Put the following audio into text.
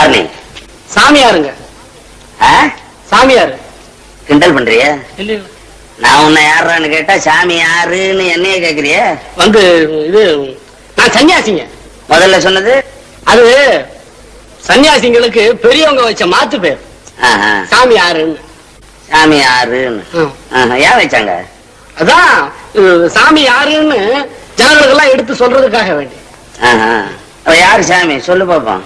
யார் நீ சாமியாருங்க சாமியாரு. கிண்டல் பண்றிய? நான் உன்னை யாருன்னு கேட்டா சாமி யாருன்னு என்னைய கேக்குறிய? வந்து இது நான் சன்னியாசிங்க. முதல்ல சொன்னது? அது சன்னியாசிங்களுக்கு பெரியவங்க வச்ச மாத்து பேர். சாமி யாருன்னு. சாமி யாருன்னு? ஏன் வச்சாங்க? அதான் சாமி யாருன்னு ஜனங்களுக்கெல்லாம் எடுத்து சொல்றதுக்காக வேண்டி. யாரு சாமி? சொல்லு பாப்போம்.